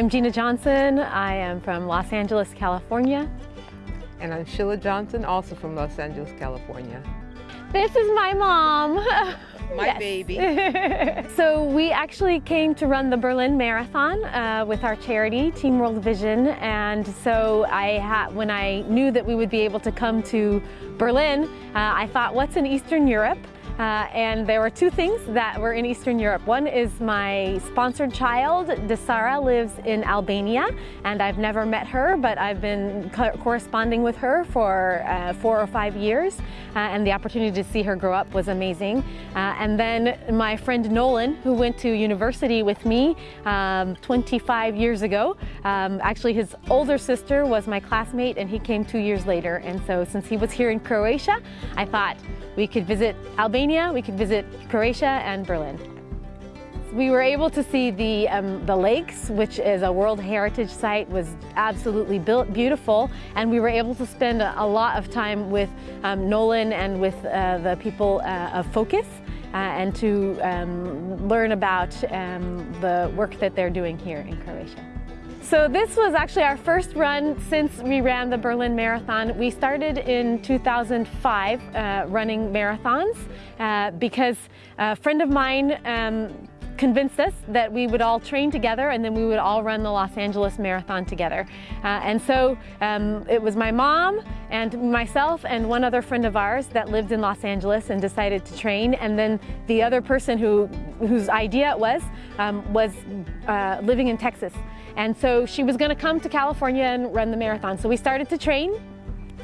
I'm Gina Johnson. I am from Los Angeles, California. And I'm Sheila Johnson, also from Los Angeles, California. This is my mom. My baby. so we actually came to run the Berlin Marathon uh, with our charity, Team World Vision. And so I had, when I knew that we would be able to come to Berlin, uh, I thought, what's in Eastern Europe? Uh, and there were two things that were in Eastern Europe. One is my sponsored child, Desara, lives in Albania, and I've never met her, but I've been co corresponding with her for uh, four or five years, uh, and the opportunity to see her grow up was amazing. Uh, and then my friend Nolan, who went to university with me um, 25 years ago, um, actually his older sister was my classmate, and he came two years later. And so since he was here in Croatia, I thought we could visit Albania, we could visit Croatia and Berlin. We were able to see the, um, the lakes, which is a World Heritage Site, was absolutely built, beautiful. And we were able to spend a, a lot of time with um, Nolan and with uh, the people uh, of Focus uh, and to um, learn about um, the work that they're doing here in Croatia. So this was actually our first run since we ran the Berlin Marathon. We started in 2005 uh, running marathons uh, because a friend of mine um, convinced us that we would all train together and then we would all run the Los Angeles Marathon together. Uh, and so um, it was my mom and myself and one other friend of ours that lived in Los Angeles and decided to train. And then the other person who whose idea it was um, was uh, living in Texas. And so she was going to come to California and run the marathon. So we started to train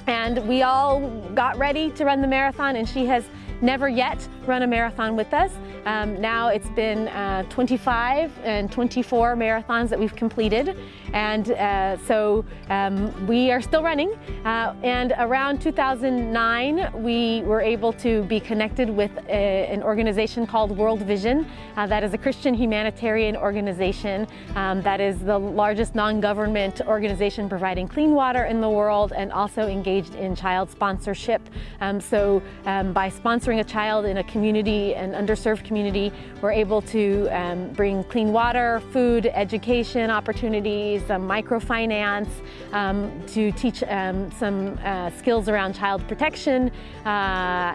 and we all got ready to run the marathon and she has never yet run a marathon with us. Um, now it's been uh, 25 and 24 marathons that we've completed. And uh, so um, we are still running. Uh, and around 2009, we were able to be connected with a, an organization called World Vision. Uh, that is a Christian humanitarian organization um, that is the largest non-government organization providing clean water in the world and also engaged in child sponsorship. Um, so um, by sponsoring a child in a community, an underserved community, we're able to um, bring clean water, food, education opportunities, some microfinance, um, to teach um, some uh, skills around child protection, uh,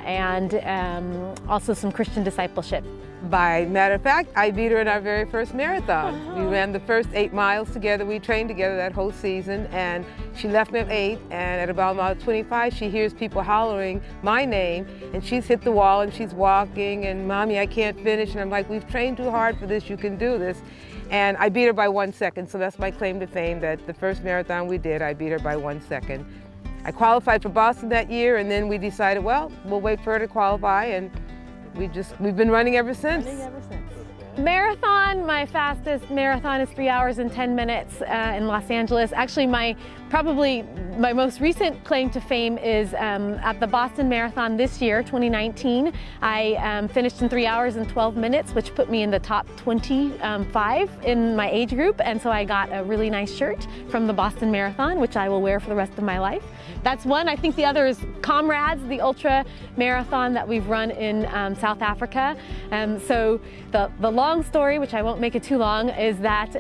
and um, also some Christian discipleship. By matter of fact, I beat her in our very first marathon. We ran the first eight miles together. We trained together that whole season, and she left me at eight, and at about mile 25, she hears people hollering my name, and she's hit the wall, and she's walking, and Mommy, I can't finish, and I'm like, we've trained too hard for this, you can do this. And I beat her by one second, so that's my claim to fame, that the first marathon we did, I beat her by one second. I qualified for Boston that year, and then we decided, well, we'll wait for her to qualify, and we just, we've been running ever since. Running ever since. Marathon, my fastest marathon is three hours and 10 minutes uh, in Los Angeles. Actually, my probably my most recent claim to fame is um, at the Boston Marathon this year, 2019. I um, finished in three hours and 12 minutes, which put me in the top 25 um, in my age group. And so I got a really nice shirt from the Boston Marathon, which I will wear for the rest of my life. That's one. I think the other is Comrades, the ultra marathon that we've run in um, South Africa. Um, so the, the long story, which I won't make it too long, is that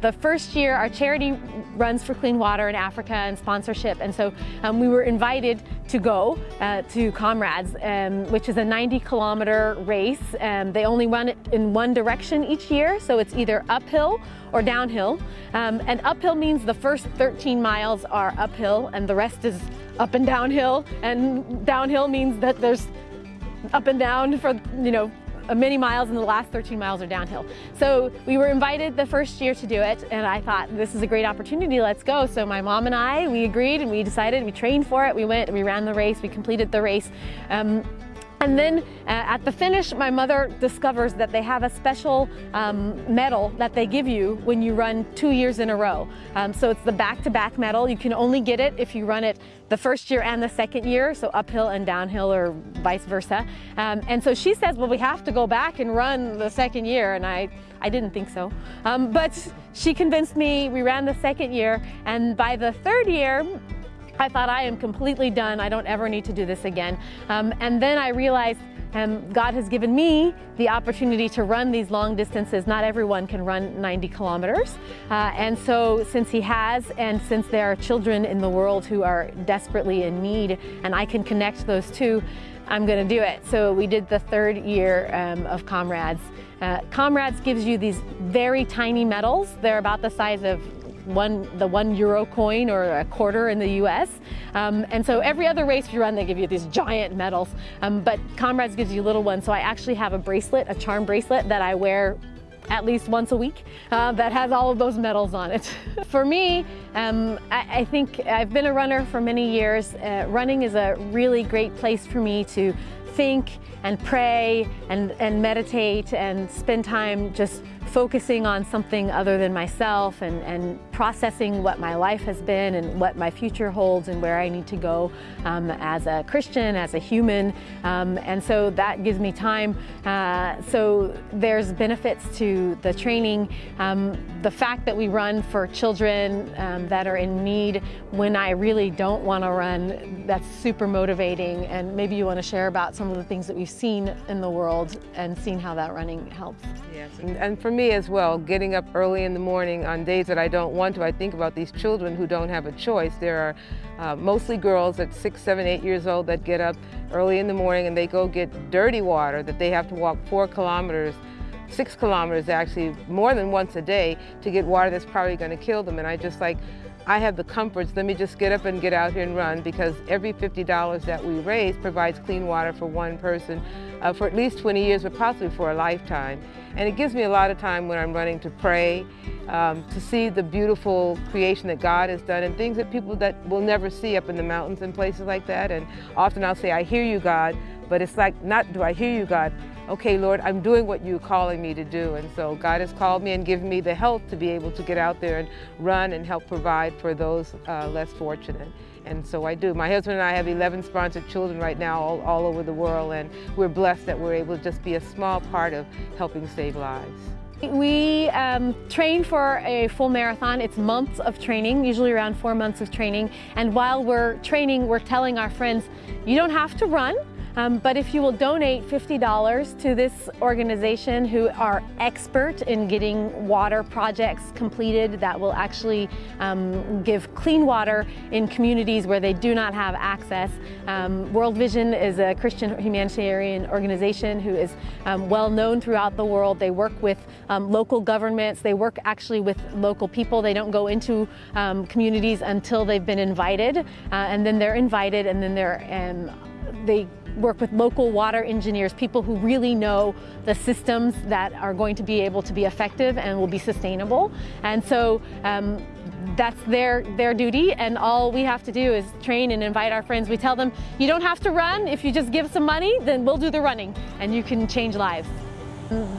the first year our charity runs for clean water in Africa and sponsorship. And so um, we were invited to go uh, to Comrades, um, which is a 90 kilometer race. Um, they only run it in one direction each year, so it's either uphill or downhill. Um, and uphill means the first 13 miles are uphill and the rest is up and downhill. And downhill means that there's up and down for, you know, many miles and the last 13 miles are downhill. So we were invited the first year to do it and I thought this is a great opportunity, let's go. So my mom and I, we agreed and we decided, we trained for it, we went, we ran the race, we completed the race. Um, and then uh, at the finish, my mother discovers that they have a special um, medal that they give you when you run two years in a row. Um, so it's the back-to-back -back medal. You can only get it if you run it the first year and the second year, so uphill and downhill or vice versa. Um, and so she says, well, we have to go back and run the second year. And I, I didn't think so. Um, but she convinced me, we ran the second year. And by the third year, I thought I am completely done. I don't ever need to do this again. Um, and then I realized um, God has given me the opportunity to run these long distances. Not everyone can run 90 kilometers. Uh, and so since he has, and since there are children in the world who are desperately in need, and I can connect those two, I'm going to do it. So we did the third year um, of Comrades. Uh, Comrades gives you these very tiny medals. They're about the size of one, the one euro coin or a quarter in the US. Um, and so every other race you run, they give you these giant medals. Um, but Comrades gives you little ones. So I actually have a bracelet, a charm bracelet that I wear at least once a week uh, that has all of those medals on it. for me, um, I, I, think I've been a runner for many years. Uh, running is a really great place for me to think and pray and, and meditate and spend time just focusing on something other than myself and, and processing what my life has been and what my future holds and where I need to go um, as a Christian, as a human. Um, and so that gives me time. Uh, so there's benefits to the training. Um, the fact that we run for children um, that are in need when I really don't want to run, that's super motivating. And maybe you want to share about some of the things that we've seen in the world and seen how that running helps. Yes, and, and for me as well, getting up early in the morning on days that I don't want to, I think about these children who don't have a choice. There are uh, mostly girls at six, seven, eight years old that get up early in the morning and they go get dirty water that they have to walk four kilometers six kilometers actually more than once a day to get water that's probably going to kill them and I just like I have the comforts, let me just get up and get out here and run because every $50 that we raise provides clean water for one person uh, for at least 20 years, but possibly for a lifetime. And it gives me a lot of time when I'm running to pray, um, to see the beautiful creation that God has done and things that people that will never see up in the mountains and places like that. And often I'll say, I hear you, God, but it's like, not do I hear you, God, okay, Lord, I'm doing what you're calling me to do. And so God has called me and given me the health to be able to get out there and run and help provide for those uh, less fortunate. And so I do. My husband and I have 11 sponsored children right now all, all over the world, and we're blessed that we're able to just be a small part of helping save lives. We um, train for a full marathon. It's months of training, usually around four months of training. And while we're training, we're telling our friends, you don't have to run. Um, but if you will donate $50 to this organization who are expert in getting water projects completed that will actually um, give clean water in communities where they do not have access. Um, World Vision is a Christian humanitarian organization who is um, well known throughout the world. They work with um, local governments. They work actually with local people. They don't go into um, communities until they've been invited uh, and then they're invited and then they're they work with local water engineers, people who really know the systems that are going to be able to be effective and will be sustainable. And so um, that's their, their duty and all we have to do is train and invite our friends. We tell them, you don't have to run. If you just give some money, then we'll do the running and you can change lives.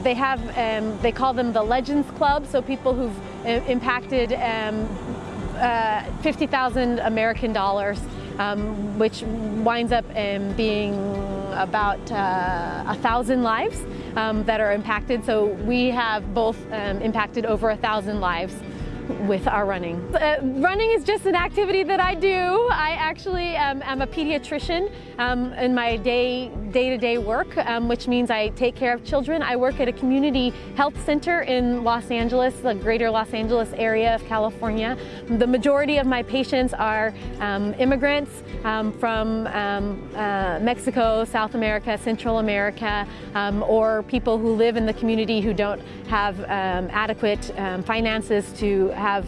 They have, um, they call them the Legends Club, so people who've uh, impacted um, uh, 50,000 American dollars um, which winds up um, being about uh, a thousand lives um, that are impacted. So we have both um, impacted over a thousand lives with our running. Uh, running is just an activity that I do. I actually um, am a pediatrician um, in my day, day-to-day -day work, um, which means I take care of children. I work at a community health center in Los Angeles, the greater Los Angeles area of California. The majority of my patients are um, immigrants um, from um, uh, Mexico, South America, Central America, or people who live in the community who don't have adequate finances to have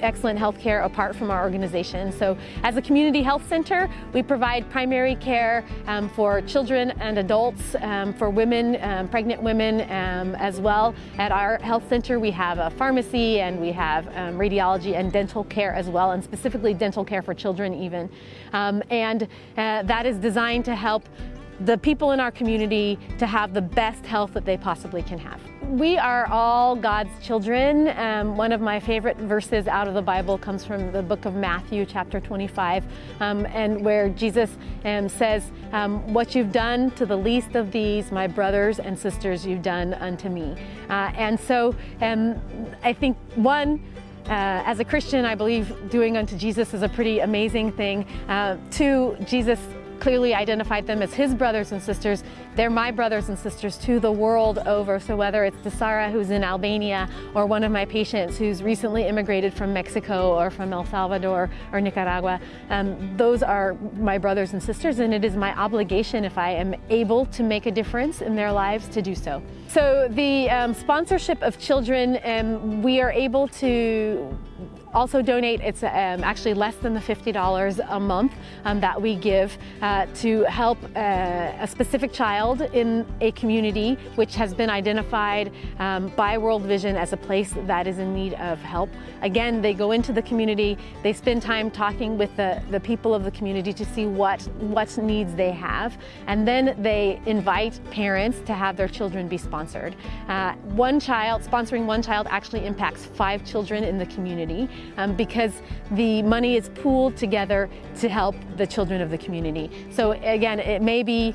excellent health care apart from our organization. So as a community health center, we provide primary care um, for children and adults, um, for women, um, pregnant women um, as well. At our health center, we have a pharmacy and we have um, radiology and dental care as well, and specifically dental care for children even. Um, and uh, that is designed to help the people in our community to have the best health that they possibly can have. We are all God's children. Um, one of my favorite verses out of the Bible comes from the book of Matthew, chapter 25, um, and where Jesus um, says, um, What you've done to the least of these, my brothers and sisters, you've done unto me. Uh, and so um, I think, one, uh, as a Christian, I believe doing unto Jesus is a pretty amazing thing. Uh, two, Jesus clearly identified them as his brothers and sisters. They're my brothers and sisters to the world over. So whether it's Desara who's in Albania or one of my patients who's recently immigrated from Mexico or from El Salvador or Nicaragua, um, those are my brothers and sisters and it is my obligation if I am able to make a difference in their lives to do so. So the um, sponsorship of children, um, we are able to also donate. It's um, actually less than the $50 a month um, that we give uh, to help uh, a specific child in a community which has been identified um, by World Vision as a place that is in need of help. Again, they go into the community, they spend time talking with the, the people of the community to see what, what needs they have, and then they invite parents to have their children be sponsored. Uh, one child, sponsoring one child actually impacts five children in the community um, because the money is pooled together to help the children of the community. So again, it may be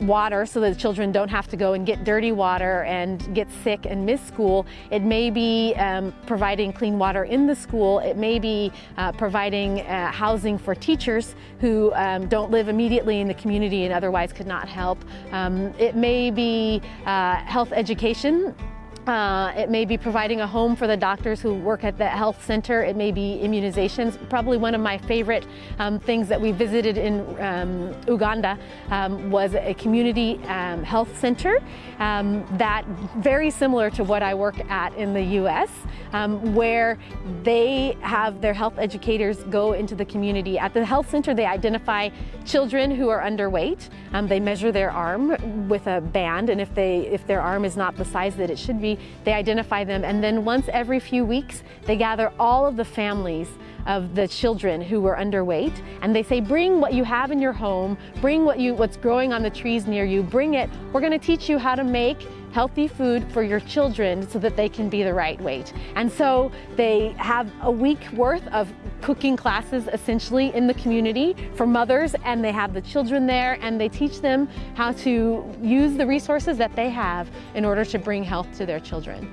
water so that children don't have to go and get dirty water and get sick and miss school. It may be um, providing clean water in the school. It may be uh, providing uh, housing for teachers who um, don't live immediately in the community and otherwise could not help. Um, it may be uh, health education uh, it may be providing a home for the doctors who work at the health center. It may be immunizations. Probably one of my favorite um, things that we visited in um, Uganda um, was a community um, health center um, that very similar to what I work at in the U.S., um, where they have their health educators go into the community. At the health center, they identify children who are underweight. they measure their arm with a band, and if they if their arm is not the size that it should be, they identify them, and then once every few weeks, they gather all of the families of the children who were underweight, and they say, bring what you have in your home, bring what you, what's growing on the trees near you, bring it. We're gonna teach you how to make healthy food for your children so that they can be the right weight. And so they have a week worth of cooking classes essentially in the community for mothers and they have the children there and they teach them how to use the resources that they have in order to bring health to their children.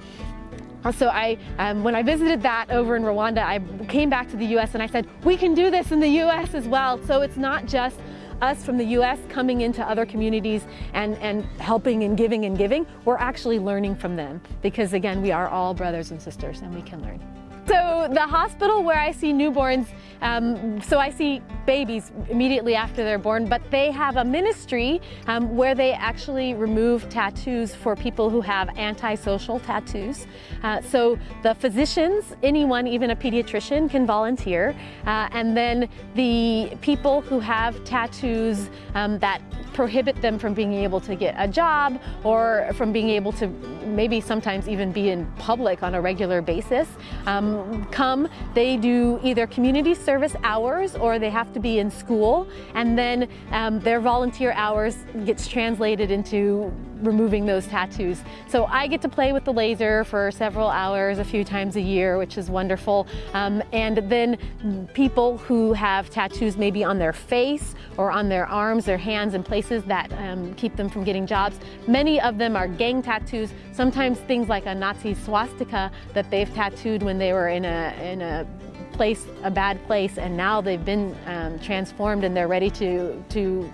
So I, um, when I visited that over in Rwanda, I came back to the U.S. and I said, we can do this in the U.S. as well. So it's not just us from the U.S. coming into other communities and, and helping and giving and giving, we're actually learning from them because again, we are all brothers and sisters and we can learn. So the hospital where I see newborns, um, so I see babies immediately after they're born, but they have a ministry um, where they actually remove tattoos for people who have antisocial tattoos. Uh, so the physicians, anyone, even a pediatrician, can volunteer. Uh, and then the people who have tattoos um, that prohibit them from being able to get a job or from being able to maybe sometimes even be in public on a regular basis um, come. They do either community service hours or they have to be in school and then um, their volunteer hours gets translated into removing those tattoos. So I get to play with the laser for several hours a few times a year, which is wonderful. Um, and then people who have tattoos maybe on their face or on their arms, their hands, and places that um, keep them from getting jobs. Many of them are gang tattoos, sometimes things like a Nazi swastika that they've tattooed when they were in a, in a place, a bad place, and now they've been um, transformed and they're ready to, to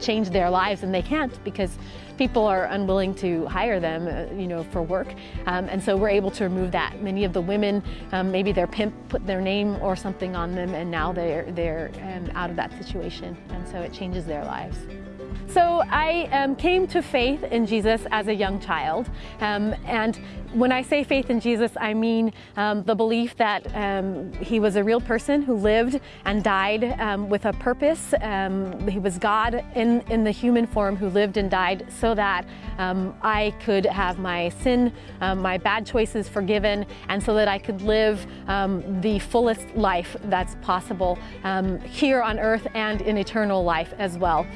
change their lives and they can't because people are unwilling to hire them, uh, you know, for work. Um, and so we're able to remove that. Many of the women, um, maybe their pimp put their name or something on them and now they're, they're um, out of that situation. And so it changes their lives. So I um, came to faith in Jesus as a young child. Um, and when I say faith in Jesus, I mean um, the belief that um, he was a real person who lived and died um, with a purpose. Um, he was God in, in the human form who lived and died so that I could have my sin, my bad choices forgiven, and so that I could live the fullest life that's possible here on earth and in eternal life as well.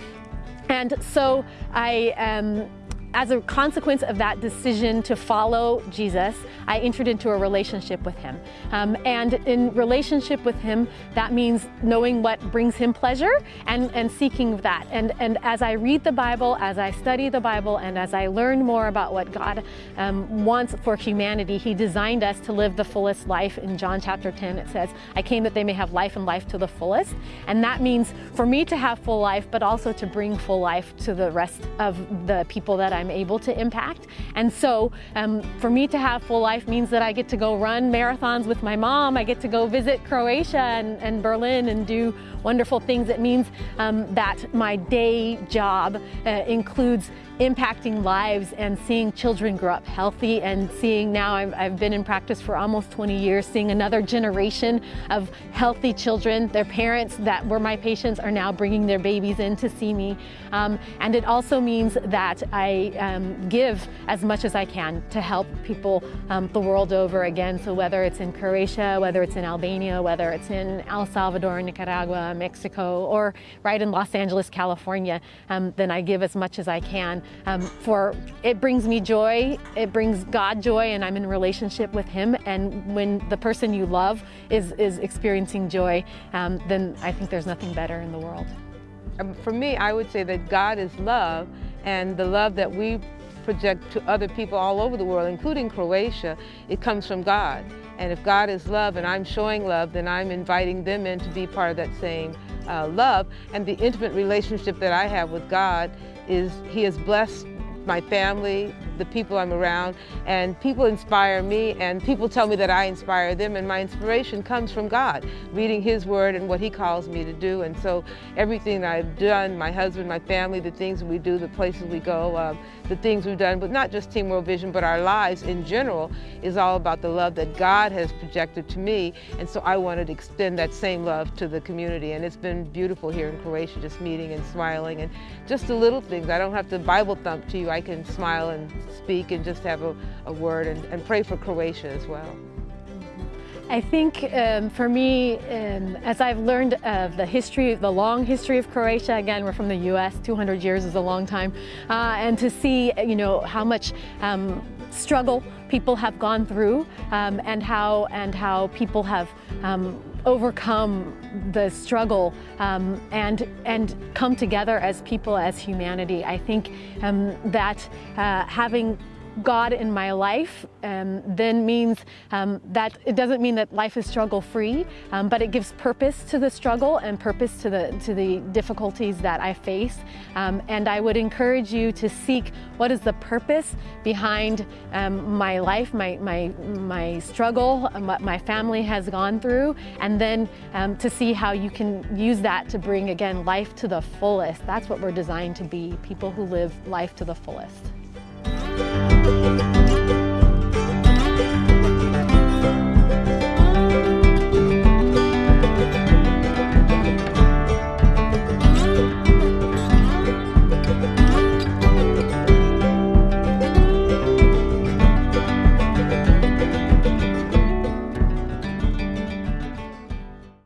And so I um, as a consequence of that decision to follow Jesus, I entered into a relationship with him. Um, and in relationship with him, that means knowing what brings him pleasure and, and seeking that. And, and as I read the Bible, as I study the Bible, and as I learn more about what God um, wants for humanity, he designed us to live the fullest life. In John chapter 10, it says, I came that they may have life and life to the fullest. And that means for me to have full life, but also to bring full life to the rest of the people that I'm able to impact. And so um, for me to have full life means that I get to go run marathons with my mom. I get to go visit Croatia and, and Berlin and do wonderful things. It means um, that my day job uh, includes impacting lives and seeing children grow up healthy and seeing now I've, I've, been in practice for almost 20 years seeing another generation of healthy children. Their parents that were my patients are now bringing their babies in to see me. Um, and it also means that I um, give as much as I can to help people um, the world over again. So whether it's in Croatia whether it's in Albania whether it's in El Salvador Nicaragua Mexico or right in Los Angeles California um, then I give as much as I can um, for it brings me joy, it brings God joy, and I'm in relationship with Him. And when the person you love is, is experiencing joy, um, then I think there's nothing better in the world. Um, for me, I would say that God is love, and the love that we project to other people all over the world, including Croatia, it comes from God. And if God is love and I'm showing love, then I'm inviting them in to be part of that same uh, love. And the intimate relationship that I have with God is He has blessed my family, the people I'm around, and people inspire me, and people tell me that I inspire them, and my inspiration comes from God, reading His Word and what He calls me to do. And so everything I've done, my husband, my family, the things we do, the places we go, uh, the things we've done, but not just Team World Vision, but our lives in general, is all about the love that God has projected to me. And so I wanted to extend that same love to the community. And it's been beautiful here in Croatia, just meeting and smiling, and just the little things. I don't have to Bible thump to you. I can smile and speak and just have a, a word and, and pray for Croatia as well. I think um, for me, um, as I've learned of the history, the long history of Croatia, again, we're from the U.S., 200 years is a long time, uh, and to see, you know, how much um, struggle people have gone through um, and how and how people have um, overcome the struggle um, and and come together as people as humanity. I think um, that uh, having God in my life um, then means um, that it doesn't mean that life is struggle free, um, but it gives purpose to the struggle and purpose to the, to the difficulties that I face. Um, and I would encourage you to seek what is the purpose behind um, my life, my, my, my struggle, uh, what my family has gone through, and then um, to see how you can use that to bring, again, life to the fullest. That's what we're designed to be, people who live life to the fullest. Música